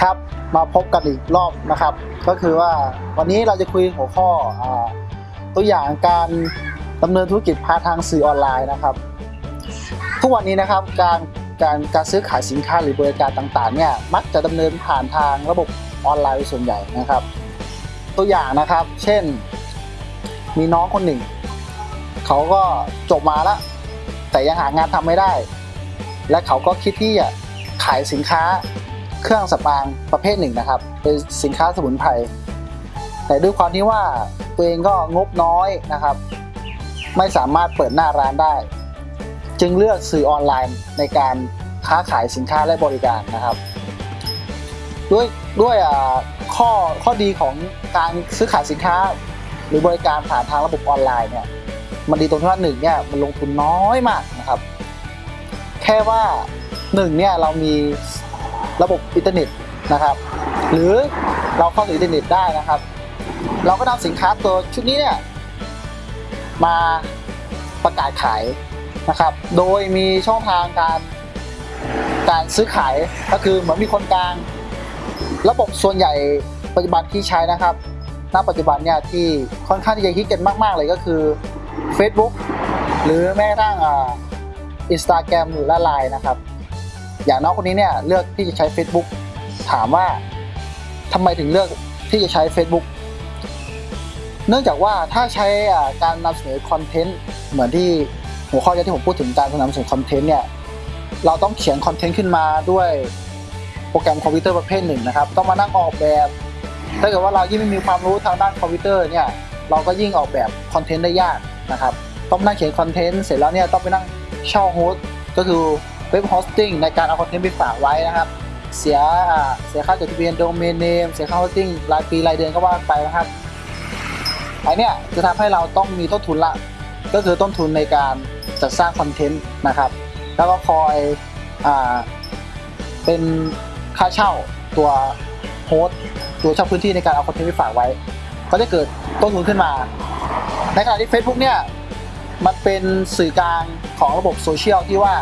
ครับมาพบกันอีกรอบนะครับ ก็คือว่าวันนี้เราจะคุยหัวข้ออตัวอย่างการดำเนินธุรกิจผ่านทางสื่อออนไลน์นะครับ ทุกวันนี้นะครับการการการซื้อขายสินค้าหรือบริการต่างๆเนี่ยมักจะดำเนินผ่านทางระบบออนไลน์เป็นส่วนใหญ่นะครับ ตัวอย่างนะครับ เช่น มีน้องคนหนึ่ง เขาก็จบมาแล้วแต่ยังหางานทำไม่ได้ และเขาก็คิดที่จะขายสินค้า เครื่องสำอางประเภทหนึ่งนะครับ เป็นสินค้าสมุนไพรแต่ด้วยความที่ว่าตัวเองก็งบน้อยนะครับ ไม่สามารถเปิดหน้าร้านได้ จึงเลือกสื่อออนไลน์ในการค้าขายสินค้าและบริการนะครับ ด้วยด้วยข้อข้อดีของการซื้อขายสินค้า หรือบริการผ่านทางระบบออนไลน์เนี่ยมันดีตรงที่ว่าหนึ่งเนี่ยมันลงทุนน้อยมากนะครับ แค่ว่าหนึ่งเนี่ยเรามี ระบบอินเทอร์เน็ตนะครับ หรือเราเข้าถึงอินเทอร์เน็ตได้นะครับ เราก็นำสินค้าตัวชุดนี้เนี่ยมาประกาศขายนะครับ โดยมีช่องทางการการซื้อขายก็คือเหมือนมีคนกลาง ระบบส่วนใหญ่ปัจจุบันที่ใช้นะครับณปัจจุบันเนี่ยที่ค่อนข้างที่จะฮิตกันมาก ๆ เลยก็คือ Facebook หรือแม้กระทั่งอ่าอินสตาแกรมหรือละไลน์นะครับ อย่างน้องคนนี้เนี่ยเลือกที่จะใช้ Facebook ถามว่าทำไมถึงเลือกที่จะใช้ Facebook เนื่องจากว่าถ้าใช้การนำเสนอ content เหมือนที่หัวข้อที่ผมพูดถึงการนำเสนอ content เนี่ยเราต้องเขียน content ขึ้นมาด้วยโปรแกรมคอมพิวเตอร์ประเภทหนึ่งนะครับ ต้องมานั่งออกแบบ ถ้าเกิดว่าเรายิ่งไม่มีความรู้ทางด้านคอมพิวเตอร์เนี่ยเราก็ยิ่งออกแบบ content ได้ยากนะครับ ต้องนั่งเขียน content เสร็จแล้วเนี่ยต้องไปนั่งเช่า host ก็คือ web hosting ในการเอา content ไปฝากไว้นะครับ เสียอ่าเสียค่าจดทะเบียน domain name เสียค่า hosting รายปีรายเดือนก็ว่าไปนะครับไอเนี่ยจะทำให้เราต้องมีต้นทุนละ ก็คือต้นทุนในการจัดสร้าง content นะครับ แล้วก็คอยอ่าเป็นค่าเช่าตัวโฮสต์ตัวเช่าพื้นที่ในการเอาคอนเทนต์ไปฝากไว้ ก็จะเกิดต้นทุนขึ้นมา ในขณะที่ Facebook เนี่ยมันเป็นสื่อกลางของระบบโซเชียลที่ว่า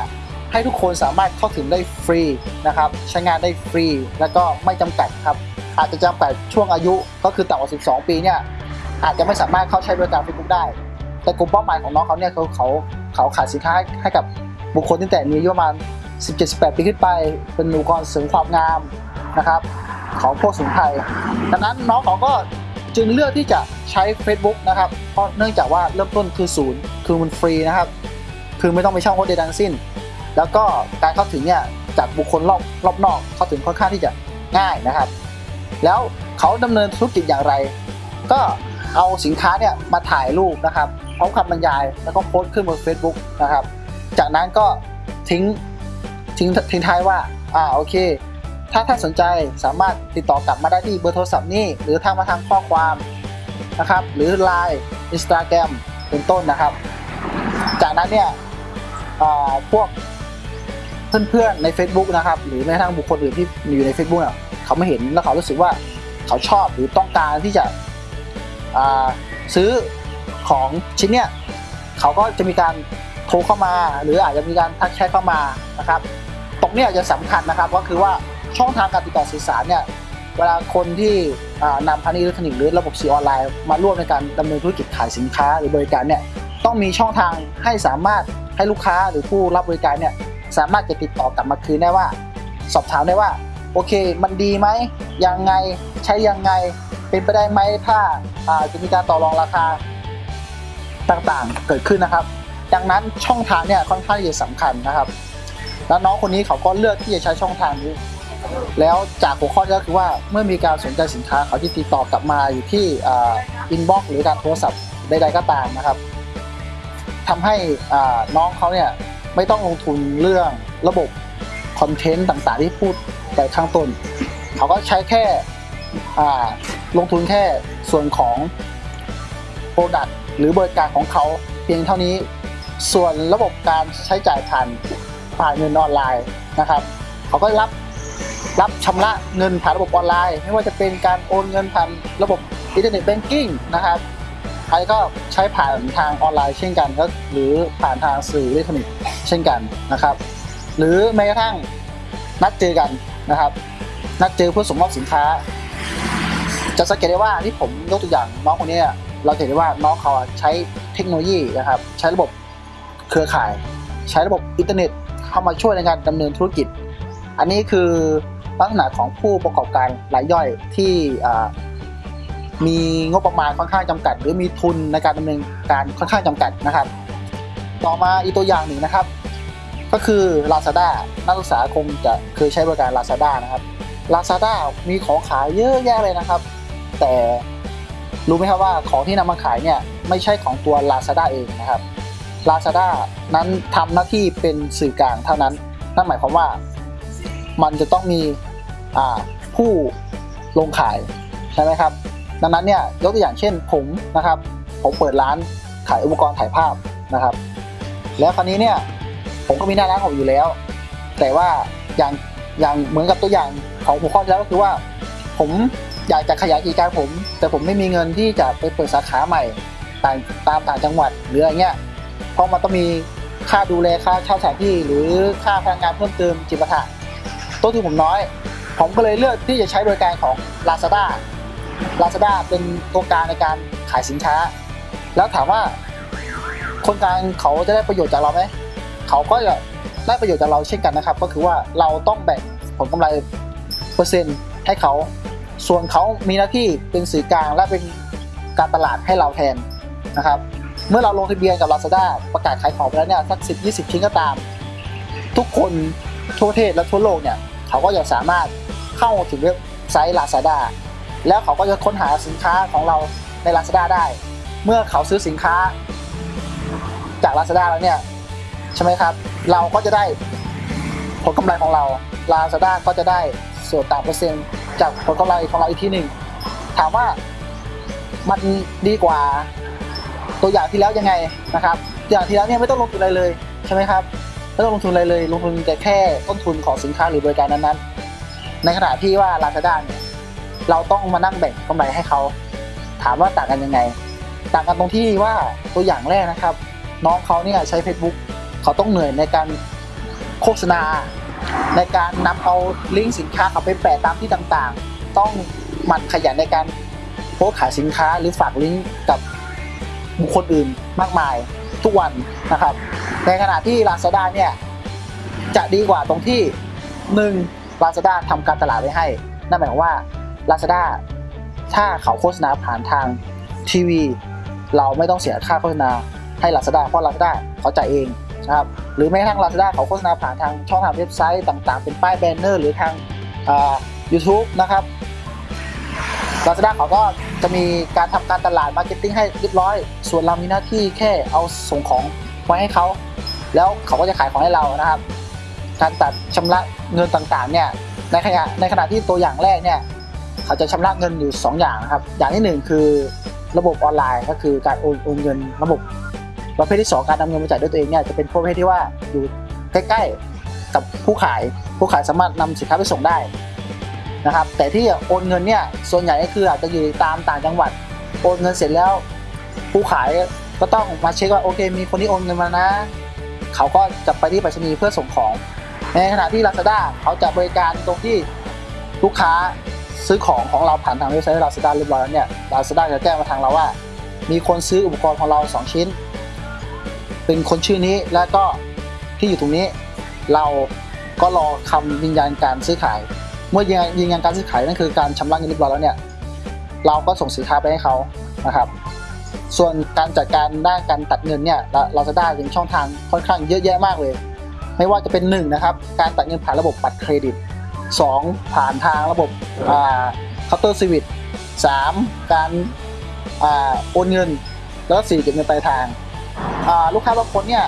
ให้ทุกคนสามารถเข้าถึงได้ฟรีนะครับ ใช้งานได้ฟรี แล้วก็ไม่จำกัดครับ อาจจะจำกัดช่วงอายุก็คือต่ำกว่า 12 ปีเนี่ยอาจจะไม่สามารถเข้าใช้บริการ Facebook ได้ แต่กลุ่มเป้าหมายของน้องเขาเนี่ยเขาเขาเขาขายสินค้าให้กับบุคคลตั้งแต่มีอายุประมาณ 17-18 ปีขึ้นไป เป็นอุปกรณ์เสริมความงามนะครับ ของพวกสมุนไพรดังนั้นน้องเขาก็จึงเลือกที่จะใช้ Facebook นะครับ เพราะเนื่องจากว่าเริ่มต้นคือศูนย์คือมันฟรีนะครับ คือไม่ต้องไปเช่าโฮสต์ใดทั้งสิ้น แล้วก็การเข้าถึงเนี่ยจากบุคคลรอบรอบนอกเข้าถึงค่อนข้างที่จะง่ายนะครับ แล้วเขาดำเนินธุรกิจอย่างไร ก็เอาสินค้าเนี่ยมาถ่ายรูปนะครับพร้อมคำบรรยายแล้วก็โพสต์ขึ้นบน Facebook นะครับ จากนั้นก็ทิ้งทิ้งทิ้งท้ายว่าอ่าโอเค ถ้าท่านสนใจสามารถติดต่อกลับมาได้ที่เบอร์โทรศัพท์นี้ หรือทางมาทางข้อความนะครับ หรือ Line Instagram เป็นต้นนะครับ จากนั้นเนี่ยพวก เพื่อนๆใน Facebook นะครับ หรือแม้กระทั่งบุคคลอื่นที่อยู่ใน Facebook เนี่ยเขาไม่เห็นแล้วเขารู้สึกว่าเขาชอบหรือต้องการที่จะซื้อของชิ้นเนี่ยเขาก็จะมีการโทรเข้ามา หรืออาจจะมีการทักแชทเข้ามานะครับ ตรงนี้จะสำคัญนะครับก็คือว่าช่องทางการติดต่อสื่อสารเนี่ยเวลาคนที่นำพาณิชย์อิเล็กทรอนิกส์หรือระบบสื่อออนไลน์ มาร่วมในการดำเนินธุรกิจขายสินค้าหรือบริการเนี่ยต้องมีช่องทางให้สามารถให้ลูกค้าหรือผู้รับบริการเนี่ย สามารถจะติดต่อกลับมาคืนได้ว่า สอบถามได้ว่า โอเค มันดีไหมยังไงใช้ยังไงเป็นไปได้ไหมถ้าอาจะมีการต่อรองราคาต่างๆ เกิดขึ้นนะครับ ดังนั้นช่องทางเนี่ยค่อนข้างที่จะสำคัญนะครับ แล้วน้องคนนี้เขาก็เลือกที่จะใช้ช่องทางนี้ แล้วจากหัวข้อก็คือว่าเมื่อมีการสนใจสินค้าเขาจะติดต่อกลับมาอยู่ที่ inbox หรือการโทรศัพท์ใดๆก็ตามนะครับทำให้น้องเขาเนี่ย ไม่ต้องลงทุนเรื่องระบบ content ต่างๆที่พูดไปข้างต้น เขาก็ใช้แค่ลงทุนแค่ส่วนของ product หรือบริการของเขาเพียงเท่านี้ ส่วนระบบการใช้จ่ายผ่านผ่านเงินออนไลน์นะครับ เขาก็รับรับชำระเงินผ่านระบบออนไลน์ ไม่ว่าจะเป็นการโอนเงินผ่านระบบinternet banking นะครับ ใครก็ใช้ผ่านทางออนไลน์เช่นกันก็หรือผ่านทางสื่ออิเล็กทรอนิกส์เช่นกันนะครับ หรือแม้กระทั่งนัดเจอกันนะครับ นัดเจอเพื่อส่งมอบสินค้า จะสังเกตได้ว่าที่ผมยกตัวอย่างน้องคนนี้เราเห็นได้ว่าน้องเขาใช้เทคโนโลยีนะครับ ใช้ระบบเครือข่าย ใช้ระบบอินเทอร์เน็ตเข้ามาช่วยในการดำเนินธุรกิจ อันนี้คือลักษณะของผู้ประกอบการรายย่อยที่ มีงบประมาณค่อนข้างจำกัด หรือมีทุนในการดำเนินการค่อนข้างจำกัดนะครับ ต่อมาอีกตัวอย่างหนึ่งนะครับ ก็คือ Lazada นักศึกษาคงจะเคยใช้บริการ Lazada นะครับ Lazada มีของขายเยอะแยะเลยนะครับ แต่รู้ไหมครับว่าของที่นำมาขายเนี่ยไม่ใช่ของตัว Lazada เองนะครับ Lazada นั้นทำหน้าที่เป็นสื่อกลางเท่านั้น นั่นหมายความว่ามันจะต้องมีผู้ลงขายใช่ไหมครับ ดังนั้นเนี่ยยกตัวอย่างเช่นผมนะครับ ผมเปิดร้านขายอุปกรณ์ถ่ายภาพนะครับ แล้วคราวนี้เนี่ยผมก็มีหน้าร้านของอยู่แล้ว แต่ว่าอย่างอย่างเหมือนกับตัวอย่างของหัวข้อแล้วก็คือว่า ผมอยากจะขยายกิจการผม แต่ผมไม่มีเงินที่จะไปเปิดสาขาใหม่ต่างตามต่างจังหวัดหรืออะไรเงี้ยเพราะมันต้องมีค่าดูแลค่าเช่าสถานที่หรือค่าพนักงานเพิ่มเติมจิปาถะต้นทุนผมน้อย ผมก็เลยเลือกที่จะใช้บริการของ Lazada Lazada เป็นตัวกลางในการขายสินค้า แล้วถามว่า คนกลางเขาจะได้ประโยชน์จากเราไหมเขาก็จะได้ประโยชน์จากเราเช่นกันนะครับ ก็คือว่าเราต้องแบ่งผลกำไรเปอร์เซ็นต์ให้เขา ส่วนเขามีหน้าที่เป็นสื่อกลางและเป็นการตลาดให้เราแทนนะครับ เมื่อเราลงทะเบียนกับ Lazada ประกาศขายของไปแล้วเนี่ยสักสิบยี่สิบชิ้นก็ตาม ทุกคนทั่วประเทศและทั่วโลกเนี่ย เขาก็จะสามารถเข้าถึงเว็บไซต์ Lazada แล้วเขาก็จะค้นหาสินค้าของเราใน Lazada ได้ เมื่อเขาซื้อสินค้า จาก Lazada แล้วเนี่ยใช่ไหมครับ เราก็จะได้ผลกำไรของเรา Lazada ก็จะได้ส่วนต่างเปอร์เซ็นต์จากผลกำไรของเราอีกทีหนึ่งถามว่ามันดีกว่าตัวอย่างที่แล้วยังไงนะครับตัวอย่างที่แล้วเนี่ยไม่ต้องลงทุนอะไรเลยใช่ไหมครับไม่ต้องลงทุนอะไรเลย ลงทุนแต่แค่ต้นทุนของสินค้าหรือบริการนั้นๆ ในขณะที่ว่า Lazada เนี่ย เราต้องมานั่งแบ่งกำไรให้เขา ถามว่าต่างกันยังไง ต่างกันตรงที่ว่าตัวอย่างแรกนะครับ น้องเขาเนี่ยใช้ Facebook เขาต้องเหนื่อยในการโฆษณา ในการนำเอาลิงก์สินค้าเขาไปแปะตามที่ต่างๆ ต้องหมั่นขยันในการโพสขายสินค้าหรือฝากลิงก์กับบุคคลอื่นมากมายทุกวันนะครับ ในขณะที่ Lazada เนี่ยจะดีกว่าตรงที่ 1. Lazada ทำการตลาดไว้ให้ นั่นหมายความว่า Lazada ถ้าเขาโฆษณาผ่านทางทีวี เราไม่ต้องเสียค่าโฆษณาให้ Lazada เพราะ Lazada เขาจ่ายเองนะครับหรือแม้กระทั่ง Lazada เขาโฆษณาผ่านทางช่องทางเว็บไซต์ต่างๆ เป็นป้าย banner หรือทางอ่า YouTube นะครับ Lazada เขาก็จะมีการทำการตลาด marketing ให้เรียบร้อย ส่วนเรามีหน้าที่แค่เอาส่งของไว้ให้เขา แล้วเขาก็จะขายของให้เรานะครับ การตัดชำระเงินต่างๆเนี่ยในขณะในขณะที่ตัวอย่างแรกเนี่ย เขาจะชำระเงินอยู่ 2 อย่างนะครับ อย่างที่ 1 คือระบบออนไลน์ก็คือการโอนโอนเงินระบบประเภทที่ 2 การนำเงินมาจ่ายด้วยตัวเองเนี่ยจะเป็นประเภทที่ว่าอยู่ใกล้ๆกับผู้ขาย ผู้ขายสามารถนำสินค้าไปส่งได้นะครับ แต่ที่โอนเงินเนี่ยส่วนใหญ่ก็คืออาจจะอยู่ตามต่างจังหวัดโอนเงินเสร็จแล้ว ผู้ขายก็ต้องมาเช็คว่าโอเค มีคนที่โอนเงินมานะ เขาก็จะไปที่ไปรษณีย์เพื่อส่งของ ในขณะที่ Lazada เขาจะบริการตรงที่ลูกค้า ซื้อของของเราผ่านทางเว็บไซต์ Lazada เรียบร้อยแล้วเนี่ย Lazada จะแจ้งมาทางเราว่า มีคนซื้ออุปกรณ์ของเรา 2 ชิ้น เป็นคนชื่อนี้แล้วก็ที่อยู่ตรงนี้ เราก็รอคำยืนยันการซื้อขาย เมื่อยืนยันยการซื้อขายนั่นคือการชำระเงินเรียบร้อยแล้วเนี่ยเราก็ส่งสินค้าไปให้เขานะครับ ส่วนการจัดการด้านการตัดเงินเนี่ยเราจะได้เป็นช่องทางค่อนข้างเยอะแยะมากเลย ไม่ว่าจะเป็น1นะครับการตัดเงินผ่านระบบบัตรเครดิต 2 ผ่านทางระบบเคาน์เตอร์สวิตสามการโอนเงิน แล้วสี่เก็บเงินปลายทางาลูกค้าบางคนเนี่ย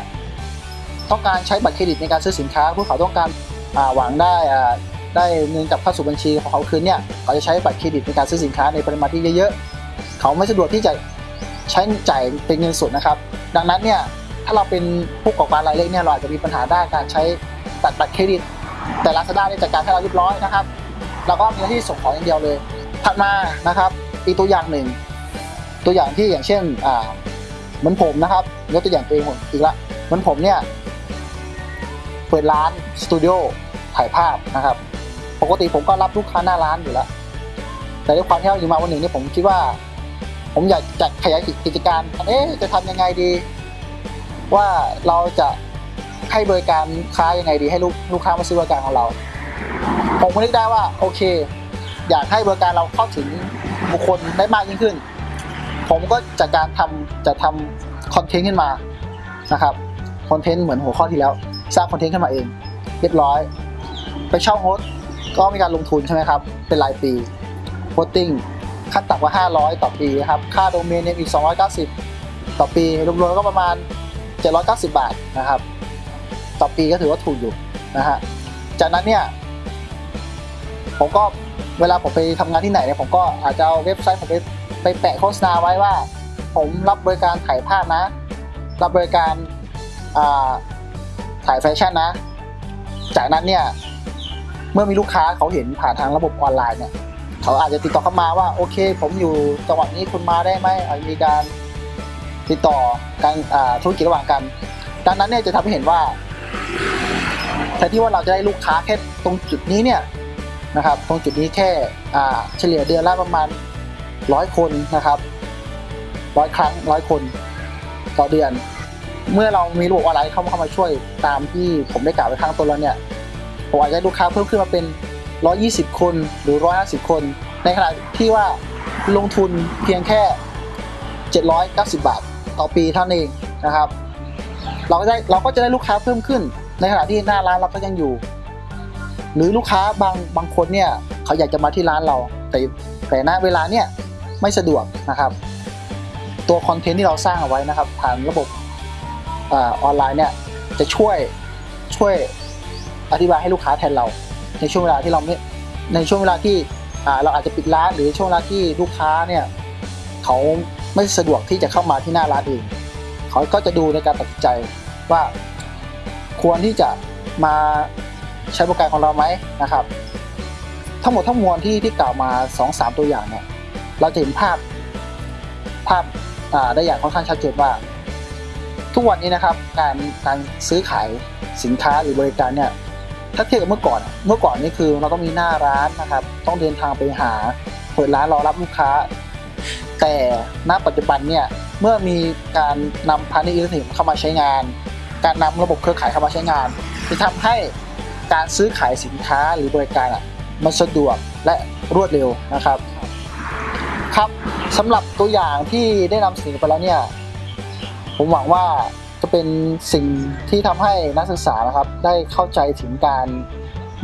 ต้องการใช้บัตรเครดิตในการซื้อสินค้าพวกเขาต้องการาหวังได้ได้เงินกลับเข้าสู่บัญชีของเขาคืนเนี่ยเขาจะใช้บัตรเครดิตในการซื้อสินค้าในปริมาณที่เยอะๆ เขาไม่สะดวกที่จะใช้จ่ายเป็นเงินสดนะครับ ดังนั้นเนี่ยถ้าเราเป็นผู้ประกอบการรายเล็กเนี่ยเราอาจจะมีปัญหาด้านการใช้ตัดบัตรเครดิต แต่ Lazada ได้จัดการให้เราเรียบร้อยนะครับเราก็มีหน้าที่ส่งของอย่างเดียวเลย ถัดมานะครับ อีกตัวอย่างหนึ่ง ตัวอย่างที่อย่างเช่นอ่าเหมือนผมนะครับยกตัวอย่างตัวเองผมอีกละเหมือนผมเนี่ยเปิดร้านสตูดิโอถ่ายภาพนะครับปกติผมก็รับลูกค้าหน้าร้านอยู่แล้วแต่ด้วยความที่เราอยู่มาวันหนึ่งนี่ผมคิดว่า ผมอยากจะขยายกิจการเอ๊ะจะทำยังไงดี ว่าเราจะ ให้บริการค้ายังไงดีให้ลูกลูกค้ามาซื้อบริการของเรา ผมก็นึกได้ว่าโอเค อยากให้บริการเราเข้าถึงบุคคลได้มากยิ่งขึ้น ผมก็จากการทำจะทำคอนเทนต์ขึ้นมานะครับคอนเทนต์เหมือนหัวข้อที่แล้ว สร้าง content ขึ้นมาเอง เรียบร้อย ไปเช่า host ก็มีการลงทุนใช่ไหมครับ เป็นรายปี hosting ขั้นต่ำกว่า 500 ต่อปีนะครับ ค่าโดเมนเนี่ยอีก 290 ต่อปี รวมๆก็ประมาณ 790 บาทนะครับ ต่อปีก็ถือว่าถูกอยู่นะฮะจากนั้นเนี่ยผมก็เวลาผมไปทำงานที่ไหนเนี่ยผมก็อาจจะเอาเว็บไซต์ผมไปไปแปะโฆษณาไว้ว่า ผมรับบริการถ่ายภาพนะ รับบริการาถ่ายแฟชั่นนะ จากนั้นเนี่ยเมื่อมีลูกค้าเขาเห็นผ่านทางระบบออนไลน์เนี่ยเขาอาจจะติดต่อเข้ามาว่าโอเค ผมอยู่จังหวัดนี้คุณมาได้ไหมอาจจะมีการติดต่อการธุรกิจระหว่างกัน ดังนั้นเนี่ยจะทำให้เห็นว่า แทนที่ว่าเราจะได้ลูกค้าแค่ตรงจุดนี้เนี่ยนะครับตรงจุดนี้แค่เฉลี่ยเดือนละประมาณร้อยคนนะครับร้อยครั้งร้อยคนต่อเดือน เมื่อเรามีระบบออนไลน์เข้ามาเข้ามาช่วยตามที่ผมได้กล่าวไปข้างต้นแล้วเนี่ยผมอาจจะได้ลูกค้าเพิ่มขึ้นมาเป็น 120 คนหรือ 150 คน ในขณะที่ว่าลงทุนเพียงแค่ 790 บาท ต่อปีเท่านั้นเองนะครับ เราก็ได้เราก็จะได้ลูกค้าเพิ่มขึ้น ในขณะที่หน้าร้านเราก็ยังอยู่ หรือลูกค้าบางบางคนเนี่ยเขาอยากจะมาที่ร้านเรา แต่แต่ณเวลาเนี่ยไม่สะดวกนะครับ ตัวคอนเทนต์ที่เราสร้างเอาไว้นะครับผ่านระบบอออนไลน์เนี่ยจะช่วยช่วยอธิบายให้ลูกค้าแทนเรา ในช่วงเวลาที่เราไม่ในช่วงเวลาที่เราอาจจะปิดร้าน หรือช่วงเวลาที่ลูกค้าเนี่ยเขาไม่สะดวกที่จะเข้ามาที่หน้าร้านเองเขาก็จะดูในการตัดสินใจว่า ควรที่จะมาใช้บริการของเราไหมนะครับ ทั้งหมดทั้งมวลที่ที่กล่าวมา 2-3 ตัวอย่างเนี่ยเราจะเห็นภาพภาพาได้อย่างค่อนข้างชัดเจนว่า ทุกวันนี้นะครับการการซื้อขายสินค้าหรือบริการเนี่ยถ้าเทียบกับเมื่อก่อน เมื่อก่อนนี่คือเราต้องมีหน้าร้านนะครับ ต้องเดินทางไปหาเปิดร้านรอรับลูกค้า แต่ณปัจจุบันเนี่ยเมื่อมีการนำพาณิชย์อิเล็กทรอนิกส์เข้ามาใช้งาน การนำระบบเครือข่ายเข้ามาใช้งานจะทำให้การซื้อขายสินค้าหรือบริการอะมันสะดวกและรวดเร็วนะครับครับสำหรับตัวอย่างที่ได้นำเสนอไปแล้วเนี่ยผมหวังว่าจะเป็นสิ่งที่ทำให้นักศึกษานะครับ ได้เข้าใจถึงการ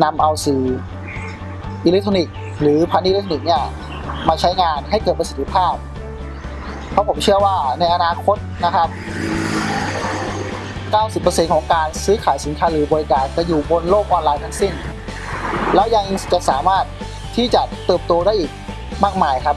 นำเอาสื่ออิเล็กทรอนิกส์หรือพาณิชย์อิเล็กทรอนิกส์เนี่ยมาใช้งานให้เกิดประสิทธิภาพ เพราะผมเชื่อว่าในอนาคตนะครับ 90%ของการซื้อขายสินค้าหรือบริการจะอยู่บนโลกออนไลน์ทั้งสิ้น แล้วยังจะสามารถที่จะเติบโตได้อีกมากมายครับ